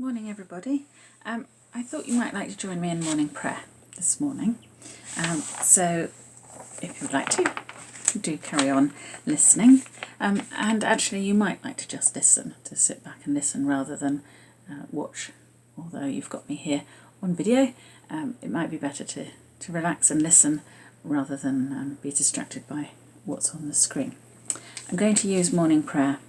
Morning, everybody. Um, I thought you might like to join me in morning prayer this morning. Um, so, if you'd like to, do carry on listening. Um, and actually, you might like to just listen, to sit back and listen rather than uh, watch. Although you've got me here on video, um, it might be better to, to relax and listen rather than um, be distracted by what's on the screen. I'm going to use morning prayer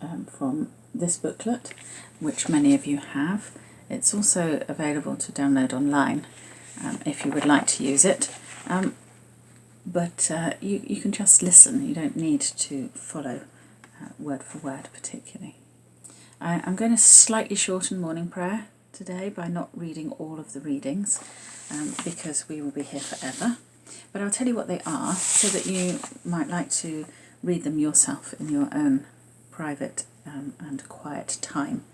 um, from this booklet, which many of you have. It's also available to download online um, if you would like to use it. Um, but uh, you, you can just listen, you don't need to follow uh, word for word particularly. I, I'm going to slightly shorten morning prayer today by not reading all of the readings um, because we will be here forever. But I'll tell you what they are so that you might like to read them yourself in your own private um, and quiet time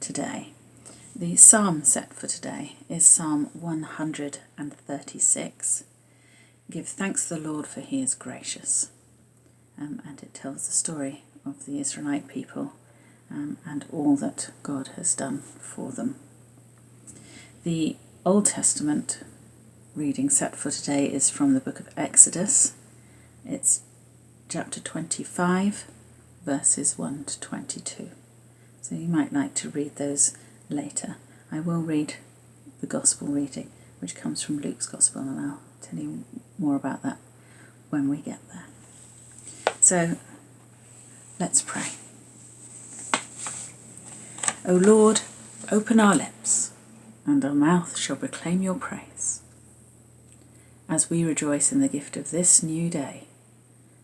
today. The psalm set for today is Psalm 136. Give thanks to the Lord for he is gracious. Um, and it tells the story of the Israelite people um, and all that God has done for them. The Old Testament reading set for today is from the book of Exodus. It's chapter 25 verses 1 to 22. So you might like to read those later. I will read the Gospel reading, which comes from Luke's Gospel, and I'll tell you more about that when we get there. So let's pray. O Lord, open our lips, and our mouth shall proclaim your praise. As we rejoice in the gift of this new day,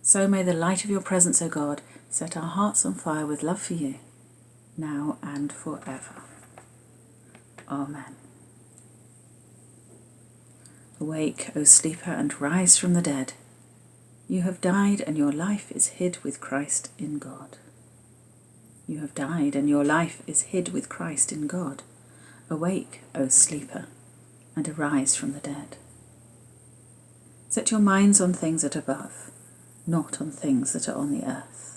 so may the light of your presence, O God, set our hearts on fire with love for you, now and forever. Amen. Awake, O sleeper, and rise from the dead. You have died, and your life is hid with Christ in God. You have died, and your life is hid with Christ in God. Awake, O sleeper, and arise from the dead. Set your minds on things that are above not on things that are on the earth.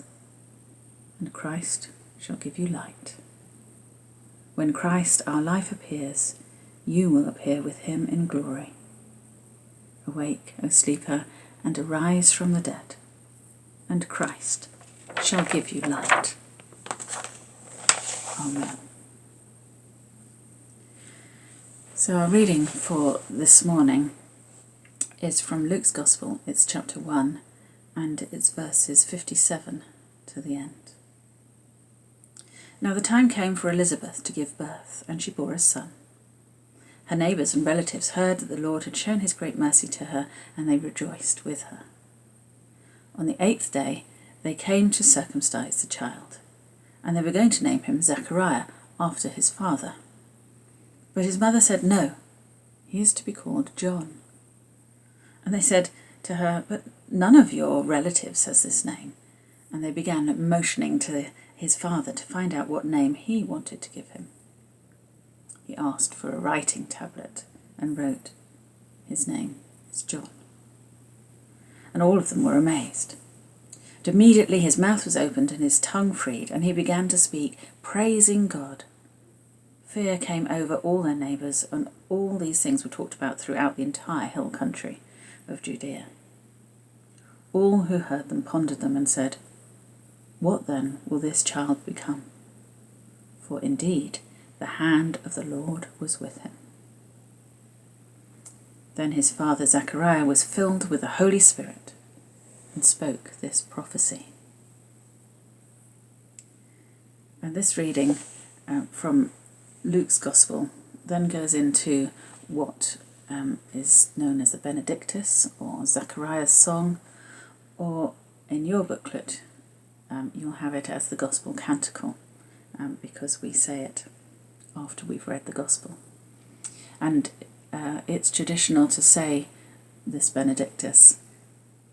And Christ shall give you light. When Christ, our life, appears, you will appear with him in glory. Awake, O sleeper, and arise from the dead, and Christ shall give you light. Amen. So, our reading for this morning is from Luke's Gospel, it's chapter 1, and it's verses 57 to the end. Now the time came for Elizabeth to give birth, and she bore a son. Her neighbours and relatives heard that the Lord had shown his great mercy to her, and they rejoiced with her. On the eighth day they came to circumcise the child, and they were going to name him Zechariah after his father. But his mother said, No, he is to be called John. And they said to her, But None of your relatives has this name. And they began motioning to his father to find out what name he wanted to give him. He asked for a writing tablet and wrote, His name is John. And all of them were amazed. And immediately his mouth was opened and his tongue freed, and he began to speak, praising God. Fear came over all their neighbours, and all these things were talked about throughout the entire hill country of Judea. All who heard them pondered them and said, What then will this child become? For indeed the hand of the Lord was with him. Then his father Zechariah was filled with the Holy Spirit and spoke this prophecy. And this reading uh, from Luke's Gospel then goes into what um, is known as the Benedictus or Zechariah's song or in your booklet um, you'll have it as the Gospel Canticle um, because we say it after we've read the Gospel. And uh, it's traditional to say this Benedictus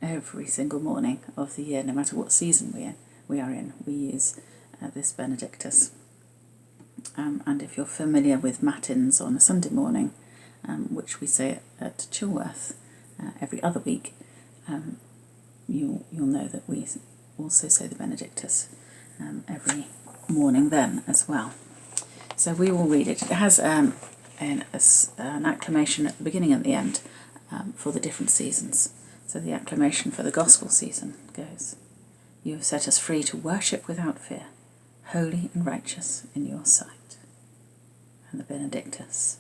every single morning of the year, no matter what season we, we are in, we use uh, this Benedictus. Um, and if you're familiar with Matins on a Sunday morning, um, which we say at Chilworth uh, every other week, um, you'll, you'll know that we also say the Benedictus um, every morning then as well. So we will read it. It has um, an, a, an acclamation at the beginning and the end um, for the different seasons. So the acclamation for the gospel season goes You have set us free to worship without fear, holy and righteous in your sight. And the Benedictus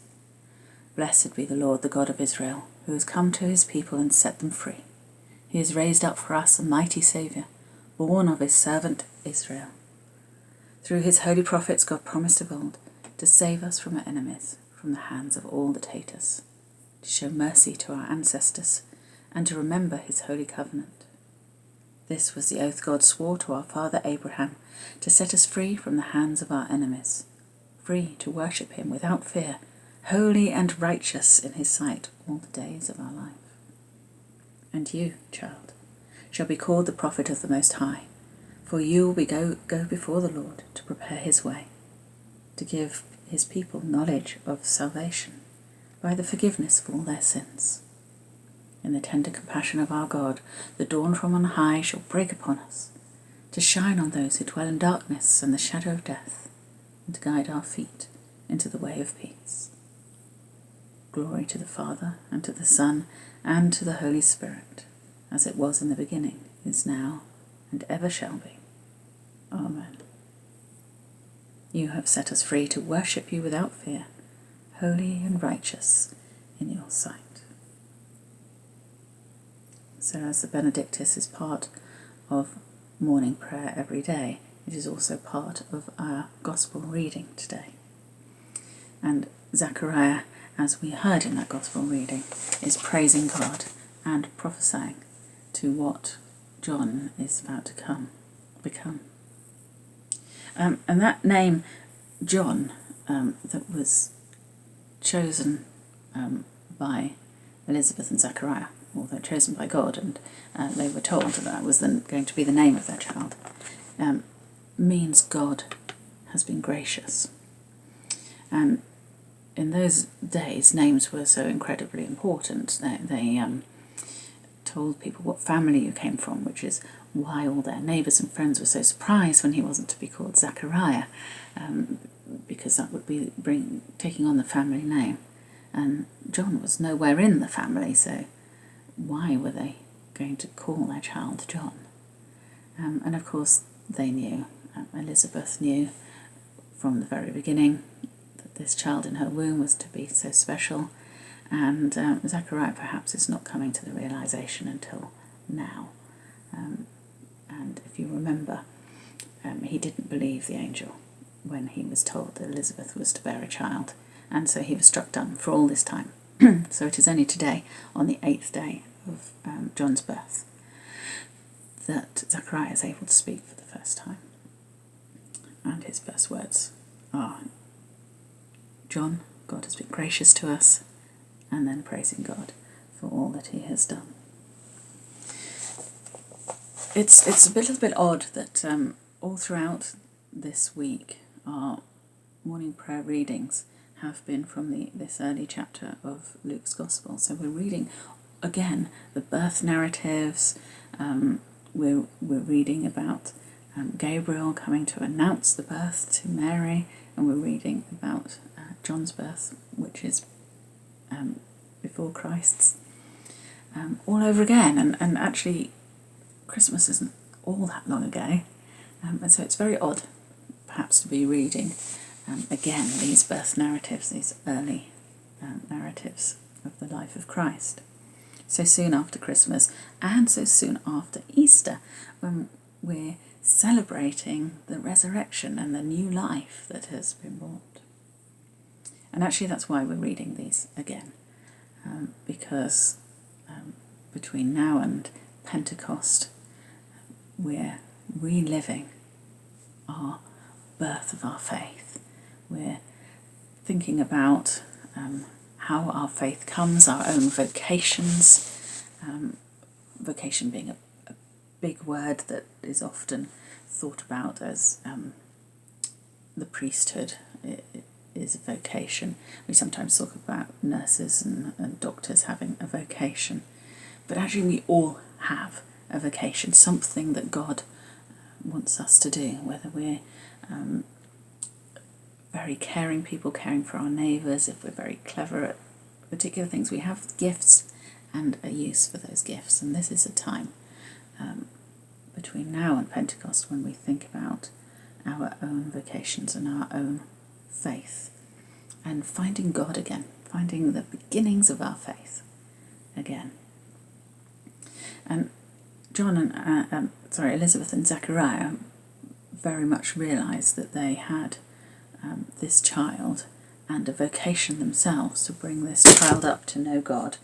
Blessed be the Lord, the God of Israel, who has come to his people and set them free. He has raised up for us a mighty Saviour, born of his servant Israel. Through his holy prophets, God promised of old to save us from our enemies, from the hands of all that hate us, to show mercy to our ancestors, and to remember his holy covenant. This was the oath God swore to our father Abraham to set us free from the hands of our enemies, free to worship him without fear, holy and righteous in his sight all the days of our life. And you, child, shall be called the prophet of the Most High, for you will be go, go before the Lord to prepare his way, to give his people knowledge of salvation by the forgiveness of all their sins. In the tender compassion of our God, the dawn from on high shall break upon us, to shine on those who dwell in darkness and the shadow of death, and to guide our feet into the way of peace. Glory to the Father, and to the Son, and to the Holy Spirit, as it was in the beginning, is now, and ever shall be. Amen. You have set us free to worship you without fear, holy and righteous in your sight. So, as the Benedictus is part of morning prayer every day, it is also part of our Gospel reading today. And Zechariah, as we heard in that Gospel reading, is praising God and prophesying to what John is about to come, become. Um, and that name, John, um, that was chosen um, by Elizabeth and Zechariah, although chosen by God, and uh, they were told that that was the, going to be the name of their child, um, means God has been gracious. And in those days, names were so incredibly important. They, they um, told people what family you came from, which is why all their neighbours and friends were so surprised when he wasn't to be called Zachariah, um, because that would be bring, taking on the family name. And John was nowhere in the family, so why were they going to call their child John? Um, and of course, they knew, uh, Elizabeth knew from the very beginning that this child in her womb was to be so special, and um, Zachariah perhaps is not coming to the realization until now. Um, and if you remember, um, he didn't believe the angel when he was told that Elizabeth was to bear a child, and so he was struck dumb for all this time. so it is only today, on the eighth day of um, John's birth, that Zachariah is able to speak for the first time. And his first words are John, God has been gracious to us, and then praising God for all that he has done. It's, it's a little bit odd that um, all throughout this week our morning prayer readings have been from the, this early chapter of Luke's Gospel. So we're reading again the birth narratives. Um, we're we're reading about um, Gabriel coming to announce the birth to Mary, and we're reading about uh, John's birth, which is um, before Christ's, um, all over again. And and actually, Christmas isn't all that long ago, um, and so it's very odd, perhaps, to be reading um, again these birth narratives, these early um, narratives of the life of Christ. So soon after Christmas and so soon after Easter, when we're celebrating the resurrection and the new life that has been brought. And actually, that's why we're reading these again, um, because um, between now and Pentecost, we're reliving our birth of our faith. We're thinking about um, how our faith comes, our own vocations, um, vocation being a, a, big word that is often thought about as um, the priesthood. It, it is a vocation. We sometimes talk about nurses and, and doctors having a vocation, but actually, we all have a vocation, something that God wants us to do, whether we're um, very caring people, caring for our neighbours, if we're very clever at particular things, we have gifts and a use for those gifts. And this is a time um, between now and Pentecost when we think about our own vocations and our own faith and finding God again, finding the beginnings of our faith again. And John and uh, um, sorry Elizabeth and Zechariah very much realised that they had um, this child and a vocation themselves to bring this child up to know God.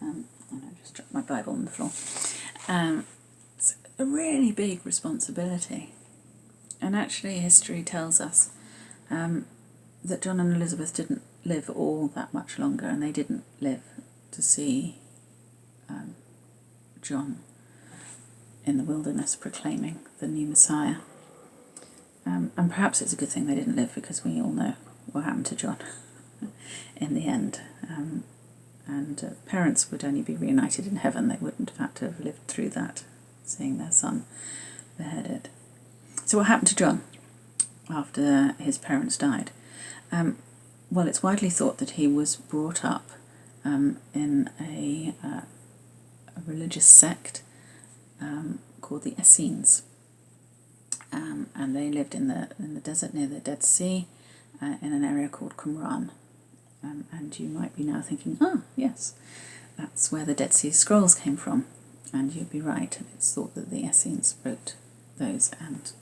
Um, and I just dropped my Bible on the floor. Um, it's a really big responsibility. And actually, history tells us um, that John and Elizabeth didn't live all that much longer, and they didn't live to see um, John in the wilderness proclaiming the new Messiah. Um, and perhaps it's a good thing they didn't live because we all know what happened to John in the end. Um, and uh, parents would only be reunited in heaven, they wouldn't have had to have lived through that, seeing their son beheaded. So, what happened to John after his parents died? Um, well, it's widely thought that he was brought up um, in a, uh, a, religious sect um, called the Essenes. Um, and they lived in the, in the desert near the Dead Sea uh, in an area called Qumran. Um, and you might be now thinking, ah, yes, that's where the Dead Sea Scrolls came from. And you'd be right. It's thought that the Essenes wrote those and,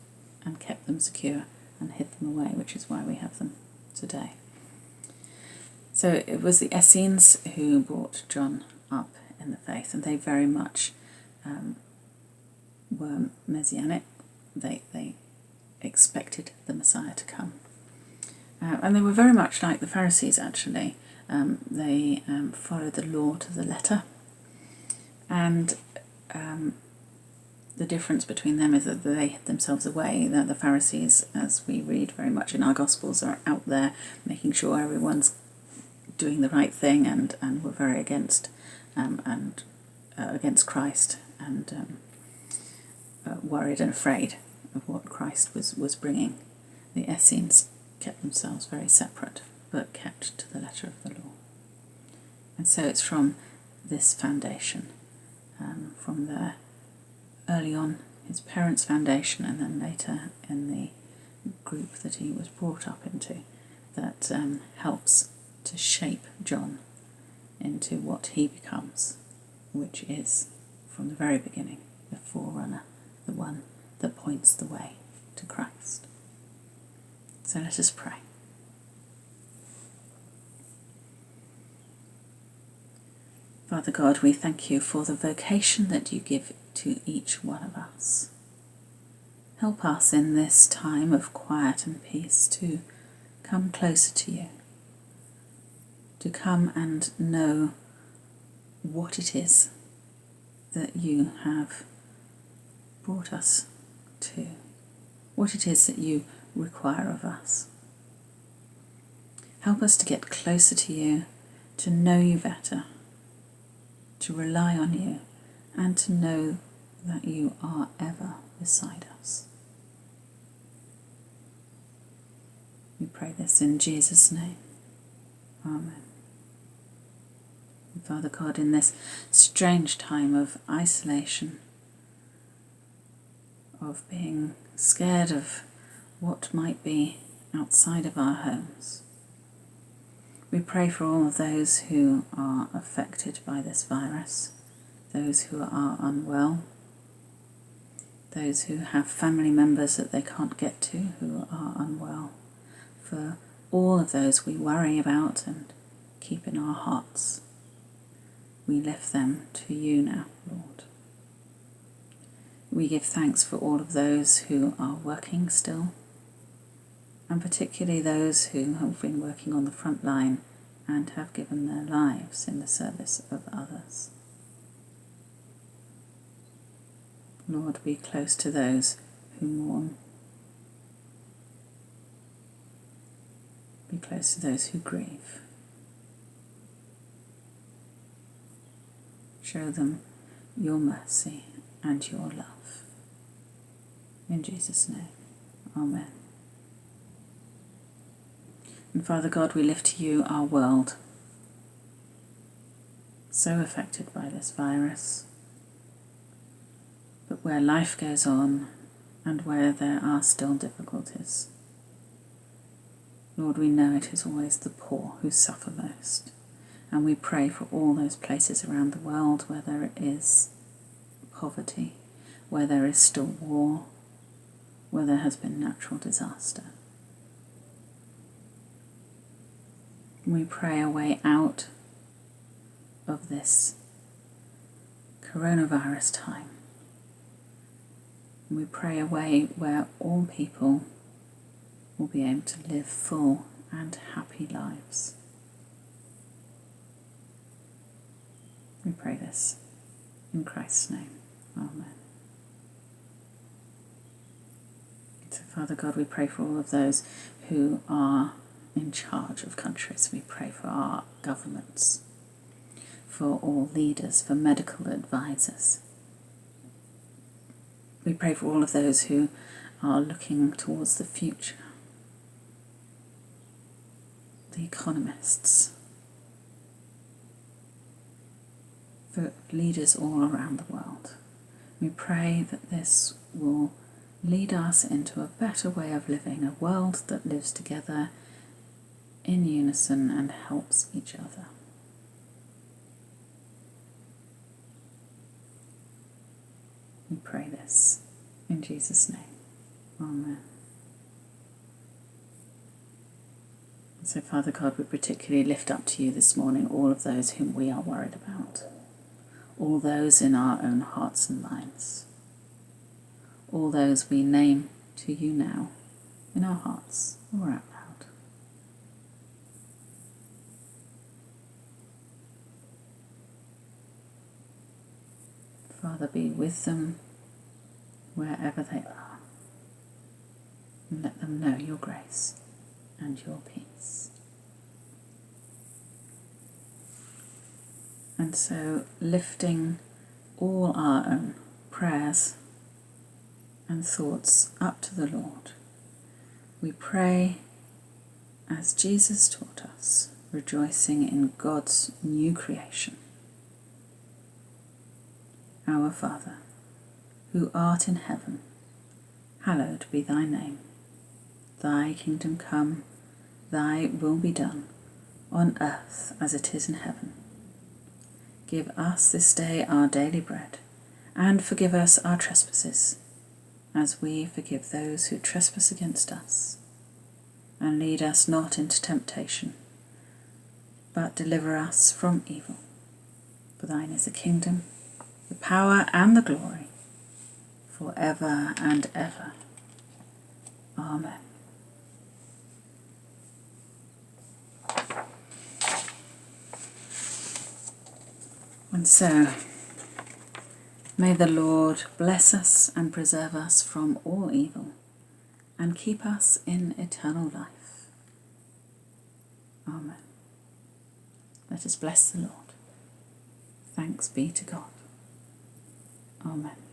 and kept them secure and hid them away, which is why we have them today. So it was the Essenes who brought John up in the faith, and they very much um, were messianic. They, they expected the Messiah to come. Uh, and they were very much like the Pharisees, actually. Um, they um, followed the law to the letter. And um, the difference between them is that they hid themselves away. that the Pharisees, as we read very much in our Gospels, are out there making sure everyone's doing the right thing and, and were very against um, and uh, against Christ and um, uh, worried and afraid of what Christ was, was bringing. The Essenes kept themselves very separate, but kept to the letter of the law. And so it's from this foundation, um, from there early on, his parents' foundation, and then later in the group that he was brought up into, that um, helps to shape John into what he becomes, which is, from the very beginning, the forerunner, the one that points the way to Christ. So let us pray. Father God, we thank you for the vocation that you give to each one of us. Help us in this time of quiet and peace to come closer to you, to come and know what it is that you have brought us to, what it is that you require of us. Help us to get closer to you, to know you better, to rely on you, and to know that you are ever beside us. We pray this in Jesus' name. Amen. Father God, in this strange time of isolation, of being scared of what might be outside of our homes. We pray for all of those who are affected by this virus, those who are unwell, those who have family members that they can't get to who are unwell. For all of those we worry about and keep in our hearts, we lift them to you now, Lord. We give thanks for all of those who are working still and particularly those who have been working on the front line and have given their lives in the service of others. Lord, be close to those who mourn. Be close to those who grieve. Show them your mercy and your love. In Jesus' name, Amen. And Father God, we lift to you our world, so affected by this virus, but where life goes on and where there are still difficulties. Lord, we know it is always the poor who suffer most. And we pray for all those places around the world where there is poverty, where there is still war, where there has been natural disaster. We pray a way out of this coronavirus time. We pray a way where all people will be able to live full and happy lives. We pray this in Christ's name. Amen. So, Father God, we pray for all of those who are in charge of countries. We pray for our governments, for all leaders, for medical advisors. We pray for all of those who are looking towards the future the economists, for leaders all around the world. We pray that this will lead us into a better way of living, a world that lives together in unison and helps each other. We pray this in Jesus' name. Amen. So, Father God, we particularly lift up to you this morning all of those whom we are worried about, all those in our own hearts and minds, all those we name to you now in our hearts or out loud. Father, be with them wherever they are, and let them know your grace and your peace. And so, lifting all our own prayers and thoughts up to the Lord, we pray as Jesus taught us, rejoicing in God's new creation. Our Father, who art in heaven, hallowed be thy name. Thy kingdom come, thy will be done, on earth as it is in heaven. Give us this day our daily bread, and forgive us our trespasses, as we forgive those who trespass against us. And lead us not into temptation, but deliver us from evil. For thine is the kingdom, the power, and the glory, for ever and ever. Amen. And so, may the Lord bless us and preserve us from all evil and keep us in eternal life. Amen. Let us bless the Lord. Thanks be to God. Amen.